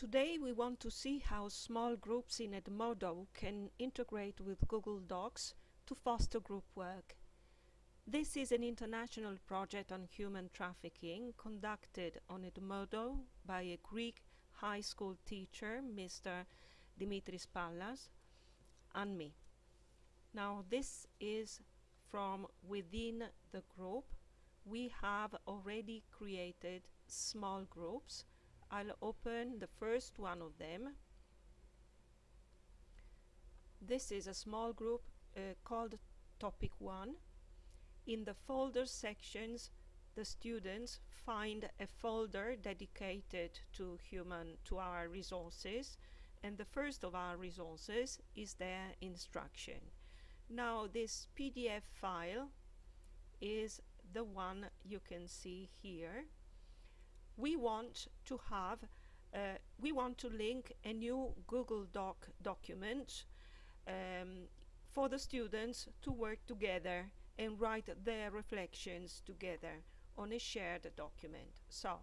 Today we want to see how small groups in Edmodo can integrate with Google Docs to foster group work. This is an international project on human trafficking conducted on Edmodo by a Greek high school teacher, Mr. Dimitris Pallas, and me. Now this is from within the group. We have already created small groups I'll open the first one of them. This is a small group uh, called Topic 1. In the folder sections, the students find a folder dedicated to human, to our resources, and the first of our resources is their instruction. Now this PDF file is the one you can see here we want to have uh, we want to link a new Google Doc document um, for the students to work together and write their reflections together on a shared document. So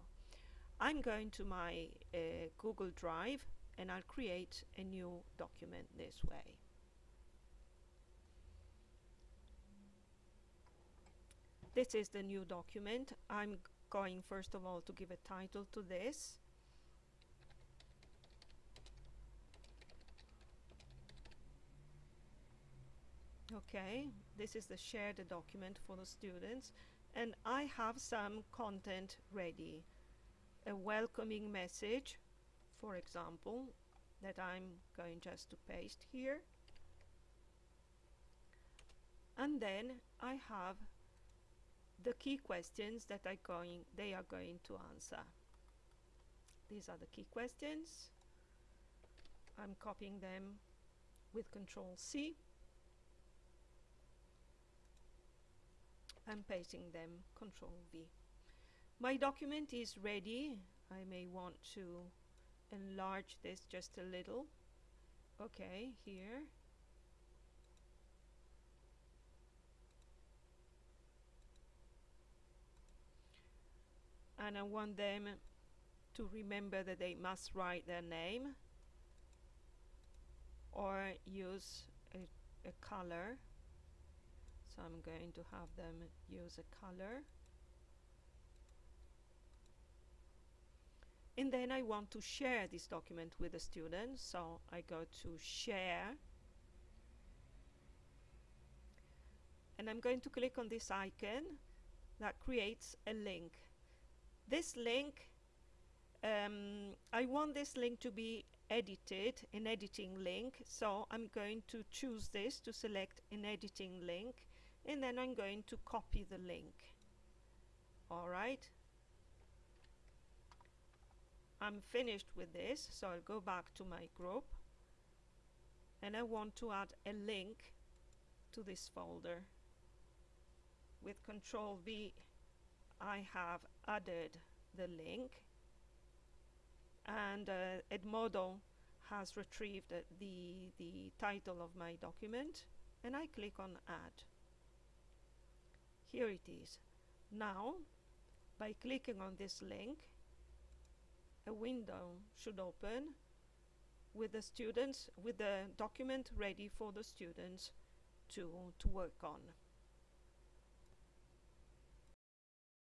I'm going to my uh, Google Drive and I'll create a new document this way. This is the new document. I'm going first of all to give a title to this. Okay this is the shared document for the students. And I have some content ready. A welcoming message for example that I'm going just to paste here. And then I have the key questions that are going they are going to answer. These are the key questions. I'm copying them with control C. I'm pasting them control V. My document is ready. I may want to enlarge this just a little. Okay here and I want them to remember that they must write their name or use a, a color. So I'm going to have them use a color. And then I want to share this document with the students. So I go to share. And I'm going to click on this icon that creates a link this link um, I want this link to be edited an editing link. So I'm going to choose this to select an editing link and then I'm going to copy the link. Alright I'm finished with this so I'll go back to my group. And I want to add a link to this folder. With control V I have added the link and uh, Edmodo has retrieved uh, the, the title of my document and I click on add. Here it is. Now by clicking on this link a window should open with the students with the document ready for the students to, to work on.